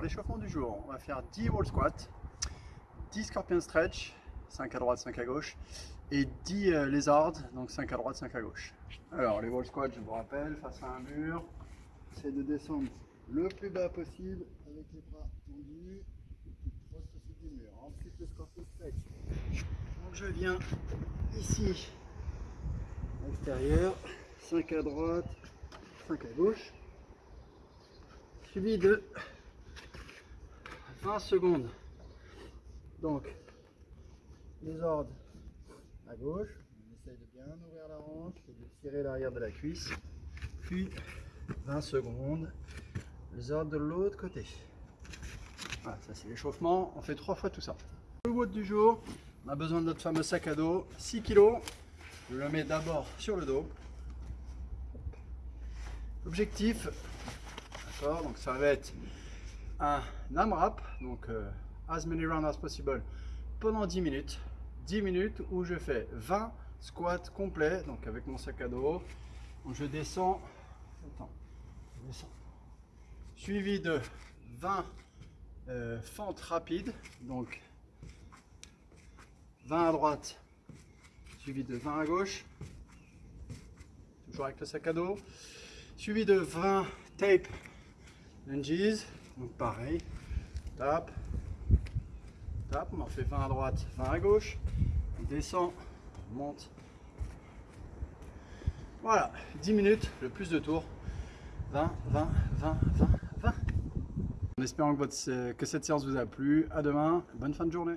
Alors l'échauffement du jour, on va faire 10 wall squats, 10 scorpion stretch, 5 à droite, 5 à gauche, et 10 euh, lézards, donc 5 à droite, 5 à gauche. Alors les wall squats, je vous rappelle, face à un mur, c'est de descendre le plus bas possible avec les bras tendus, proche du mur. Ensuite le scorpion stretch. Donc je viens ici, à l'extérieur, 5 à droite, 5 à gauche, suivi de 20 secondes. Donc, les ordres à gauche, on essaye de bien ouvrir la hanche et de tirer l'arrière de la cuisse, puis 20 secondes, les ordres de l'autre côté. Voilà, ça c'est l'échauffement, on fait trois fois tout ça. Le WOD du jour, on a besoin de notre fameux sac à dos, 6 kg, je le mets d'abord sur le dos. Objectif, d'accord, donc ça va être un AMRAP, donc euh, as many rounds as possible, pendant 10 minutes. 10 minutes où je fais 20 squats complets, donc avec mon sac à dos. Je descends, attends, je descends, suivi de 20 euh, fentes rapides, donc 20 à droite, suivi de 20 à gauche, toujours avec le sac à dos, suivi de 20 tape lunges, donc pareil, tape, tape, on en fait 20 à droite, 20 à gauche, on descend, on monte, voilà, 10 minutes, le plus de tours, 20, 20, 20, 20, 20. En espérant que, que cette séance vous a plu, à demain, bonne fin de journée.